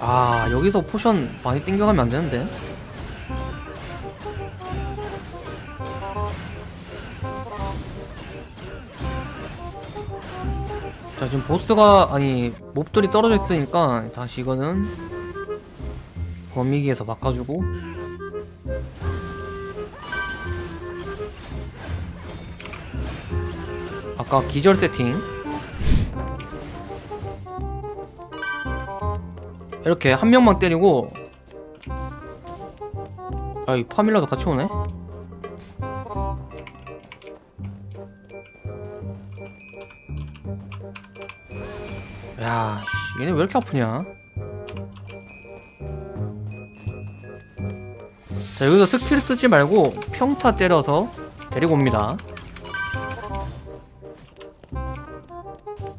아 여기서 potion 많이 땡겨가면 안 되는데? 자 지금 보스가 아니 mob들이 떨어져 있으니까 다시 이거는 범위기에서 바꿔주고. 아까 기절 세팅. 이렇게 한 명만 때리고. 아이 파밀라도 같이 오네? 야 씨, 얘네 왜 이렇게 아프냐 자 여기서 스킬 쓰지 말고 평타 때려서 데리고 옵니다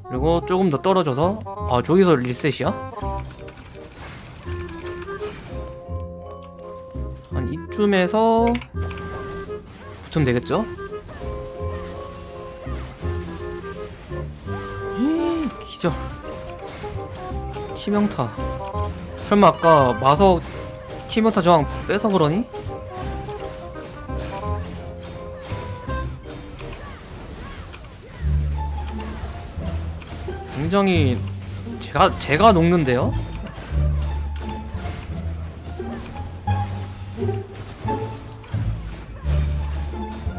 그리고 조금 더 떨어져서 아 저기서 리셋이야? 한 이쯤에서 붙으면 되겠죠? 이, 기절 치명타 설마 아까 마석 치명타 저항 빼서 그러니? 굉장히 제가 제가 녹는데요?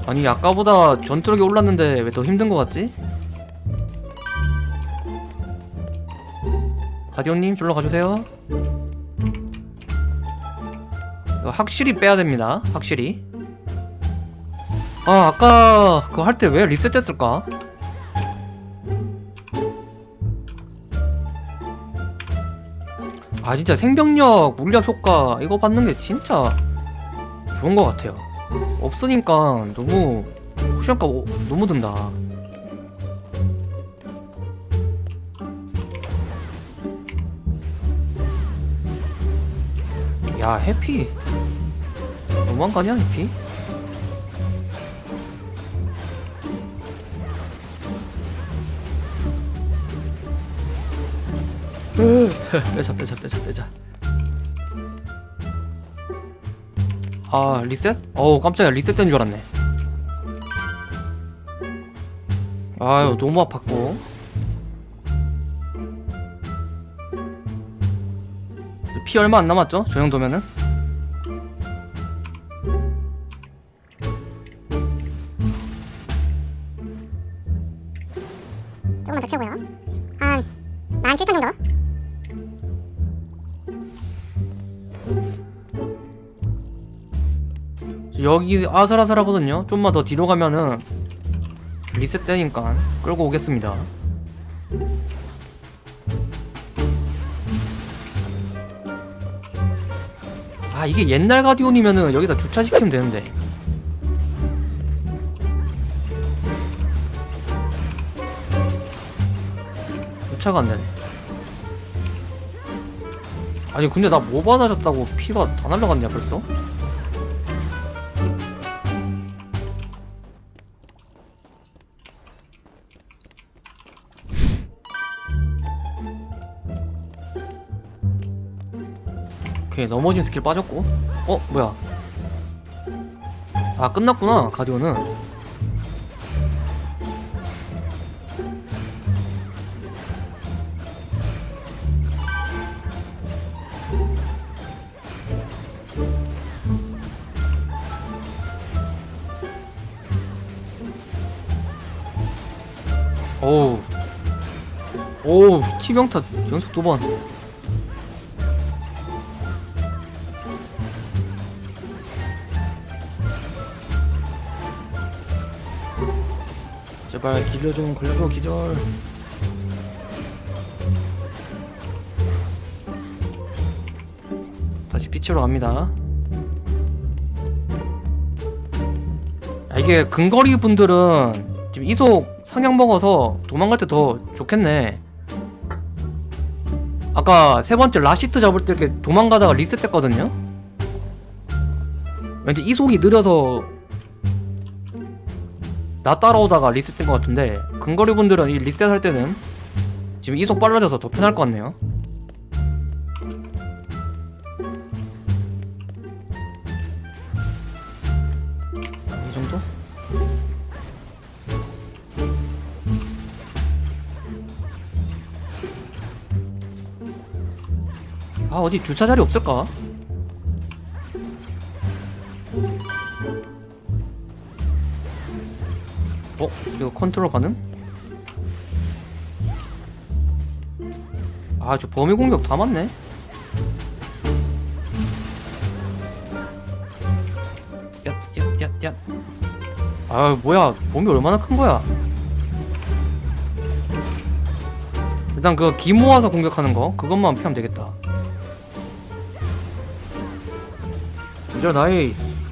아니 아까보다 전투력이 올랐는데 왜 더 힘든 것 같지? 가디오님 졸로 가주세요 확실히 빼야 됩니다. 확실히. 아 아까 그거 할 때 왜 리셋됐을까? 아 진짜 생명력, 물약 효과 이거 받는 게 진짜 좋은 것 같아요. 없으니까 너무 포션값 오- 너무 든다. 야 해피 거 아니야 해피? 빼자 빼자 빼자 빼자 아 리셋? 어우 깜짝이야 리셋된 줄 알았네 아유 너무 아팠고 피 얼마 안 남았죠? 저 정도면은 조금만 더 채우고요. 한 17,000 정도? 여기 아슬아슬하거든요 좀만 더 뒤로 가면은 리셋 되니까 끌고 오겠습니다 아 이게 옛날 가디온이면은 여기다 주차시키면 되는데 주차가 안 되네. 아니 근데 나 뭐 받아줬다고 피가 다 날라갔냐 벌써? 오케이 넘어진 스킬 빠졌고. 어 뭐야? 아 끝났구나 가디오는 오우. 오우 치명타 연속 두번. 제발 기절 좀 걸려줘 기절. 다시 빛으로 갑니다. 야, 이게 근거리 분들은 지금 이속 상향 먹어서 도망갈 때 더 좋겠네. 아까 세 번째 라시트 잡을 때 이렇게 도망가다가 리셋했거든요? 왠지 이속이 느려서 나 따라오다가 리셋된 것 같은데 근거리 분들은 이 리셋할 때는 지금 이속 빨라져서 더 편할 것 같네요 아 어디 주차 자리 없을까? 어? 이거 컨트롤 가능? 아 저 범위 공격 다 맞네 얏얏얏얏 아 뭐야 범위 얼마나 큰 거야 일단 그 기 모아서 공격하는 거 그것만 피하면 되겠다 진짜 nice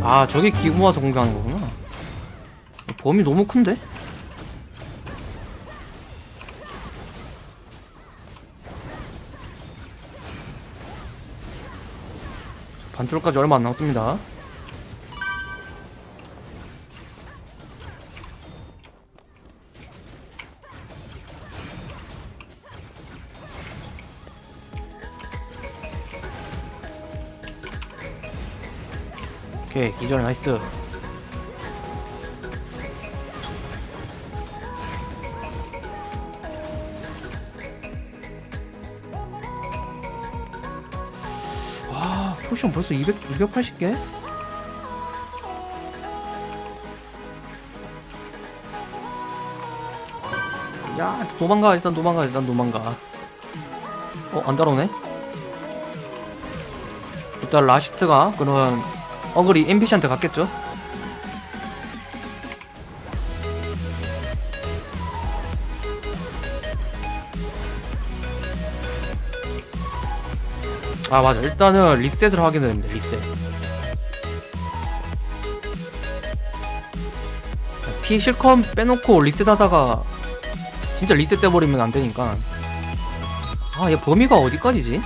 아 저게 기 모아서 공격하는 거구나. 범위 너무 큰데? 반줄까지 얼마 안 남았습니다 오케이 기절 나이스. 와 포션 벌써 200, 280개? 야 도망가 일단 도망가 일단 도망가. 어 안 따라오네? 일단 라시트가 그런 어글이 NPC한테 갔겠죠? 아 맞아 일단은 리셋을 하게 되는데 리셋 피 실컷 빼놓고 리셋하다가 진짜 리셋 돼버리면 안되니까 아 얘 범위가 어디까지지?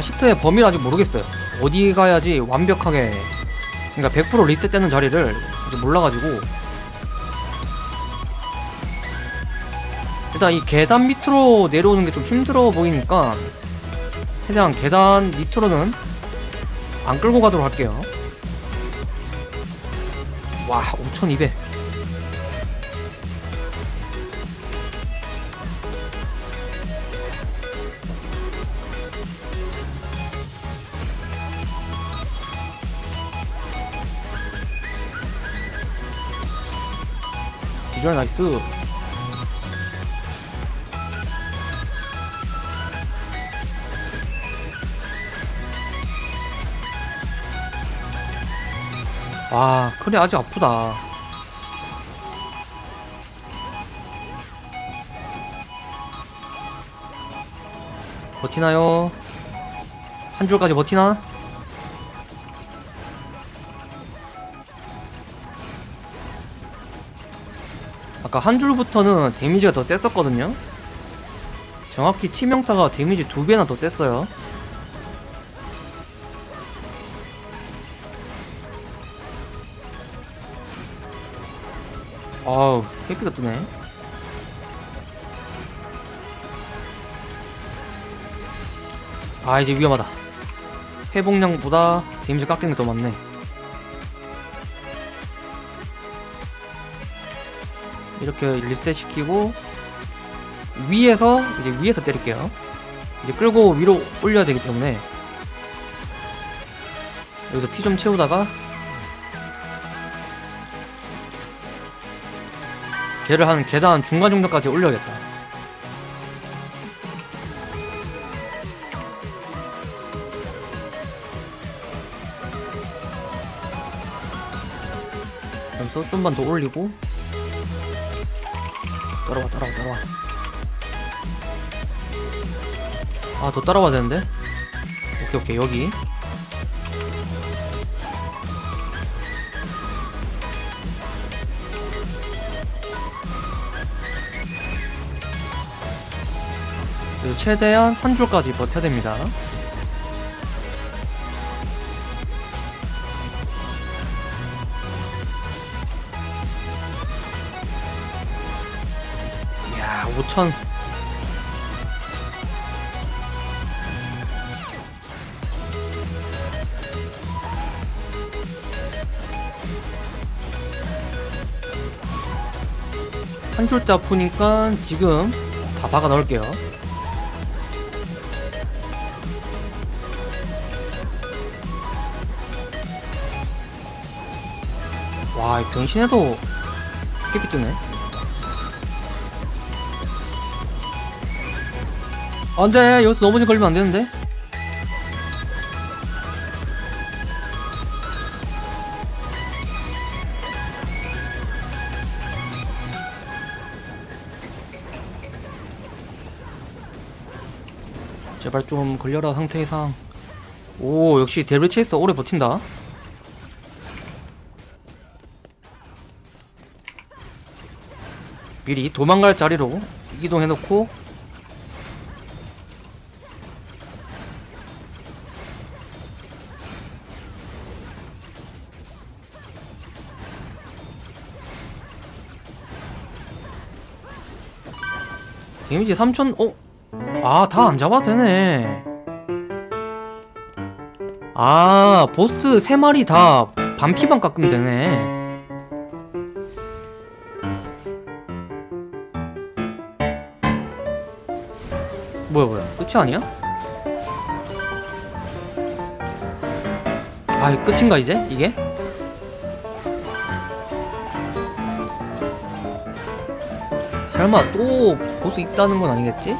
이 라시트의 범위를 아직 모르겠어요. 어디 가야지 완벽하게 그러니까 100% 리셋되는 자리를 아직 몰라가지고. 일단 이 계단 밑으로 내려오는 게 좀 힘들어 보이니까 최대한 계단 밑으로는 안 끌고 가도록 할게요. 와 5200 기절 나이스 와 그래 아직 아프다 버티나요? 한 줄까지 버티나? 아까 한 줄부터는 데미지가 더 셌었거든요? 정확히 치명타가 데미지 두 배나 더 셌어요. 아우, 헤피가 뜨네. 아, 이제 위험하다. 회복량보다 데미지 깎이는 게 더 많네. 이렇게 리셋 시키고 위에서 이제 위에서 때릴게요. 이제 끌고 위로 올려야 되기 때문에 여기서 피 좀 채우다가 걔를 한 계단 중간 정도까지 올려야겠다. 여기서 좀만 더 올리고 따라와 따라와 따라와. 아 더 따라와야 되는데? 오케이 오케이 여기. 최대한 한 줄까지 버텨야 됩니다. 천. 한 줄대 아프니까 지금 다 박아 넣을게요. 와, 이 병신해도 깨비 뜨네. 안 돼, 여기서 넘어지 걸리면 안 되는데? 제발 좀 걸려라 상태 이상. 오, 역시 데빌 체이스 오래 버틴다. 미리 도망갈 자리로 이동해놓고 데미지 3000, 어? 아, 다 안 잡아도 되네. 아, 보스 3마리 다 반피만 깎으면 되네. 뭐야, 뭐야. 끝이 아니야? 아, 끝인가, 이제? 이게? 설마 또 보스 있다는 건 아니겠지?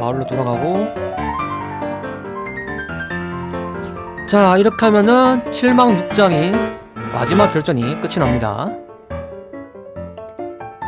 마을로 돌아가고 자 이렇게 하면은 7망 6장이 마지막 결전이 끝이 납니다